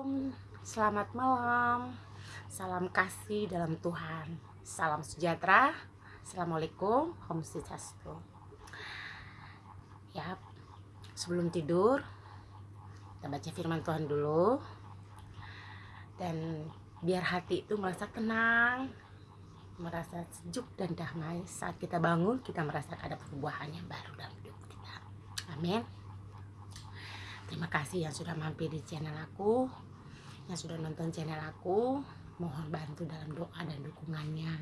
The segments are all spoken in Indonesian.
Shalom, selamat malam, salam kasih dalam Tuhan, salam sejahtera, Assalamualaikum, Om Swastiastu. Ya, sebelum tidur, kita baca firman Tuhan dulu, dan biar hati itu merasa tenang, merasa sejuk dan damai saat kita bangun, kita merasa ada perubahan yang baru dalam hidup kita. Amin. Terima kasih yang sudah mampir di channel aku, yang sudah nonton channel aku. Mohon bantu dalam doa dan dukungannya.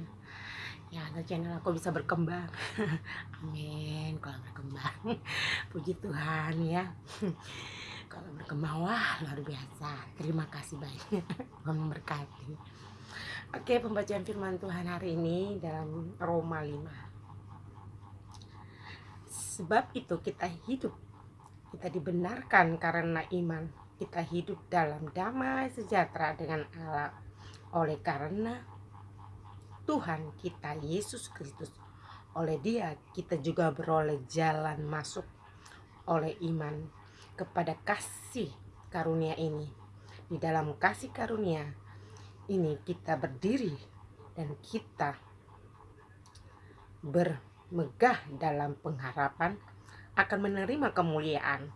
Ya, agar channel aku bisa berkembang. Amin. Kalau berkembang, puji Tuhan ya. Kalau berkembang, wah luar biasa. Terima kasih banyak. Memberkati. Oke, pembacaan firman Tuhan hari ini dalam Roma 5. Sebab itu kita hidup kita dibenarkan karena iman. Kita hidup dalam damai sejahtera dengan Allah oleh karena Tuhan kita Yesus Kristus. Oleh Dia kita juga beroleh jalan masuk oleh iman kepada kasih karunia ini. Di dalam kasih karunia ini kita berdiri dan kita bermegah dalam pengharapan akan menerima kemuliaan.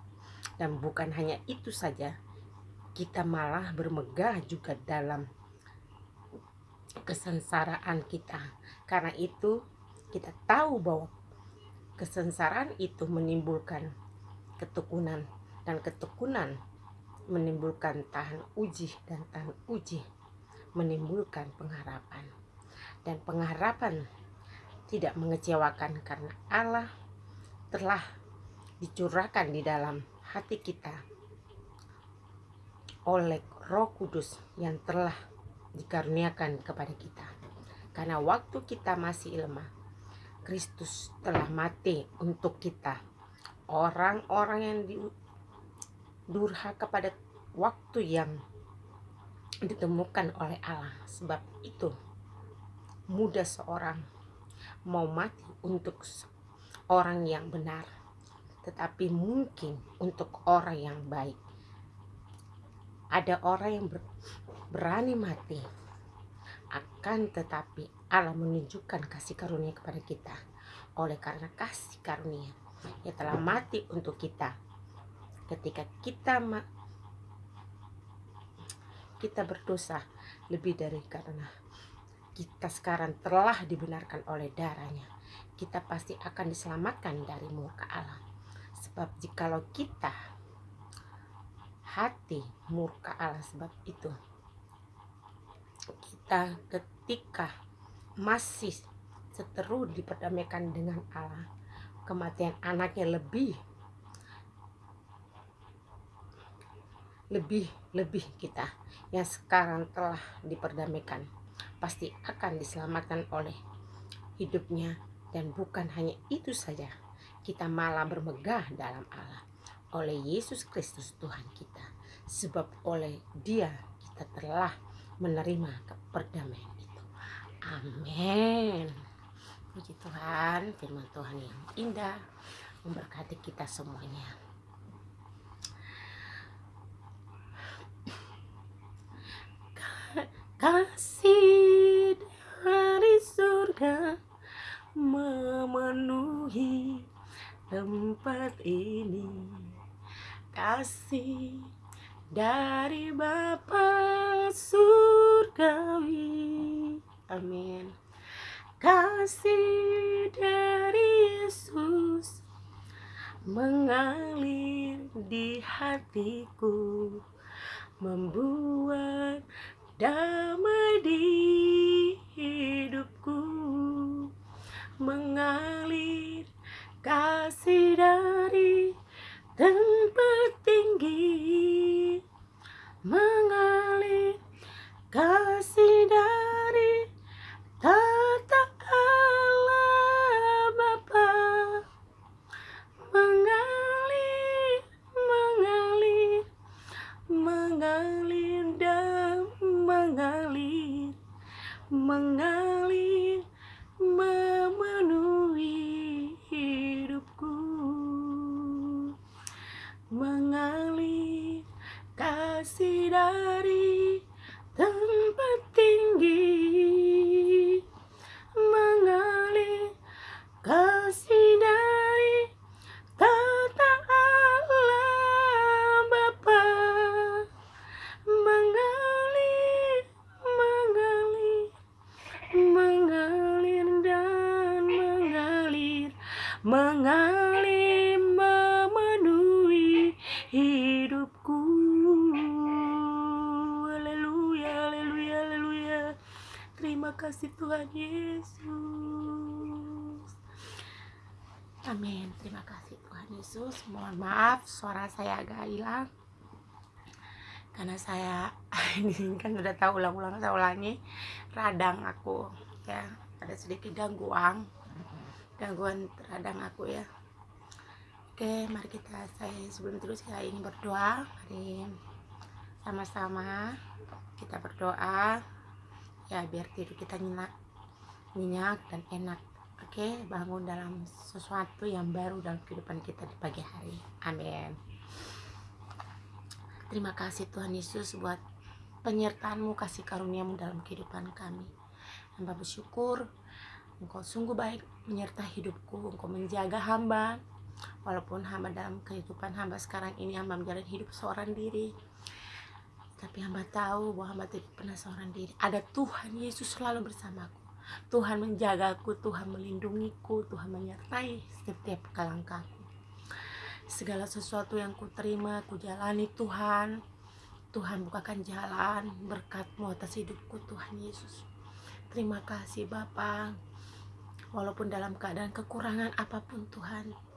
Dan bukan hanya itu saja, kita malah bermegah juga dalam kesengsaraan kita. Karena itu kita tahu bahwa kesengsaraan itu menimbulkan ketekunan dan ketekunan menimbulkan tahan uji dan tahan uji menimbulkan pengharapan dan pengharapan tidak mengecewakan karena Allah telah dicurahkan di dalam hati kita oleh Roh Kudus yang telah dikaruniakan kepada kita. Karena waktu kita masih lemah, Kristus telah mati untuk kita. Orang-orang yang durhaka pada waktu yang ditemukan oleh Allah. Sebab itu mudah seorang mau mati untuk orang yang benar tetapi mungkin untuk orang yang baik. Ada orang yang berani mati, akan tetapi Allah menunjukkan kasih karunia kepada kita. Oleh karena kasih karunia, yang telah mati untuk kita. Ketika kita kita berdosa lebih dari karena kita sekarang telah dibenarkan oleh darahnya kita pasti akan diselamatkan dari murka Allah sebab jikalau kita hati murka Allah sebab itu kita ketika masih seteru diperdamaikan dengan Allah kematian anaknya lebih lebih lebih kita yang sekarang telah diperdamaikan pasti akan diselamatkan oleh hidupnya dan bukan hanya itu saja kita malah bermegah dalam Allah oleh Yesus Kristus Tuhan kita. Sebab oleh dia kita telah menerima keperdamaian itu. Amin. Puji Tuhan firman Tuhan yang indah memberkati kita semuanya. Kasih kasih dari Bapa surgawi. Amin. Kasih dari Yesus mengalir di hatiku membuat damai di hidupku mengalir kasih dari tempat tinggi kasih dari tempat hidupku. Haleluya haleluya haleluya. Terima kasih Tuhan Yesus. Amin. Terima kasih Tuhan Yesus. Mohon maaf suara saya agak hilang. Karena saya ini kan udah tahu ulang-ulang saya ulangi radang aku ya. Ada sedikit gangguan. Gangguan radang aku ya oke mari kita saya sebelum terus saya ingin berdoa. Mari sama-sama kita berdoa. Ya biar tidur kita nyenyak nyenyak dan enak. Oke bangun dalam sesuatu yang baru dalam kehidupan kita di pagi hari. Amin. Terima kasih Tuhan Yesus buat penyertaanmu kasih karuniamu dalam kehidupan kami. Hamba bersyukur Engkau sungguh baik menyertai hidupku. Engkau menjaga hamba. Walaupun hamba dalam kehidupan hamba sekarang ini hamba menjalani hidup seorang diri. Tapi hamba tahu bahwa hamba tidak pernah seorang diri. Ada Tuhan Yesus selalu bersamaku. Tuhan menjagaku, Tuhan melindungiku, Tuhan menyertai setiap langkahku. Segala sesuatu yang ku terima, ku jalani Tuhan. Tuhan bukakan jalan berkatmu atas hidupku Tuhan Yesus. Terima kasih Bapak walaupun dalam keadaan kekurangan apa pun Tuhan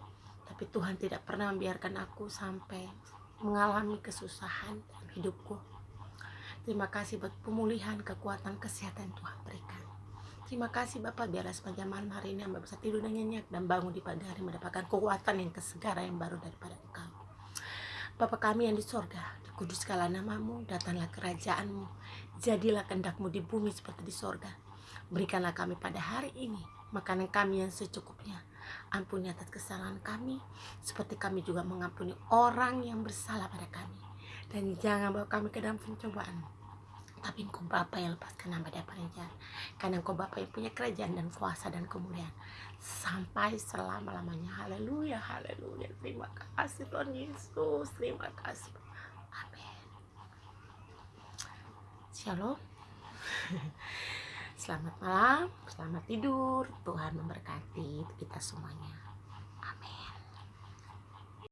tapi Tuhan tidak pernah membiarkan aku sampai mengalami kesusahan dalam hidupku terima kasih buat pemulihan kekuatan kesehatan Tuhan berikan terima kasih Bapak biarlah sepanjang malam hari ini Amba bisa tidur dan nyenyak dan bangun di pagi hari mendapatkan kekuatan yang kesegara yang baru daripada Engkau Bapak kami yang di sorga, dikuduskanlah namamu, datanglah kerajaanmu, jadilah kendakmu di bumi seperti di sorga. Berikanlah kami pada hari ini makanan kami yang secukupnya. Ampuni atas kesalahan kami, seperti kami juga mengampuni orang yang bersalah pada kami. Dan jangan bawa kami ke dalam pencobaan. Tapi engkau Bapa yang lepaskan hamba dari jahat. Karena engkau Bapa yang punya kerajaan dan kuasa dan kemuliaan. Sampai selama-lamanya. Haleluya, haleluya. Terima kasih Tuhan Yesus. Terima kasih. Amin. Shalom. Selamat malam, selamat tidur. Tuhan memberkati kita semuanya.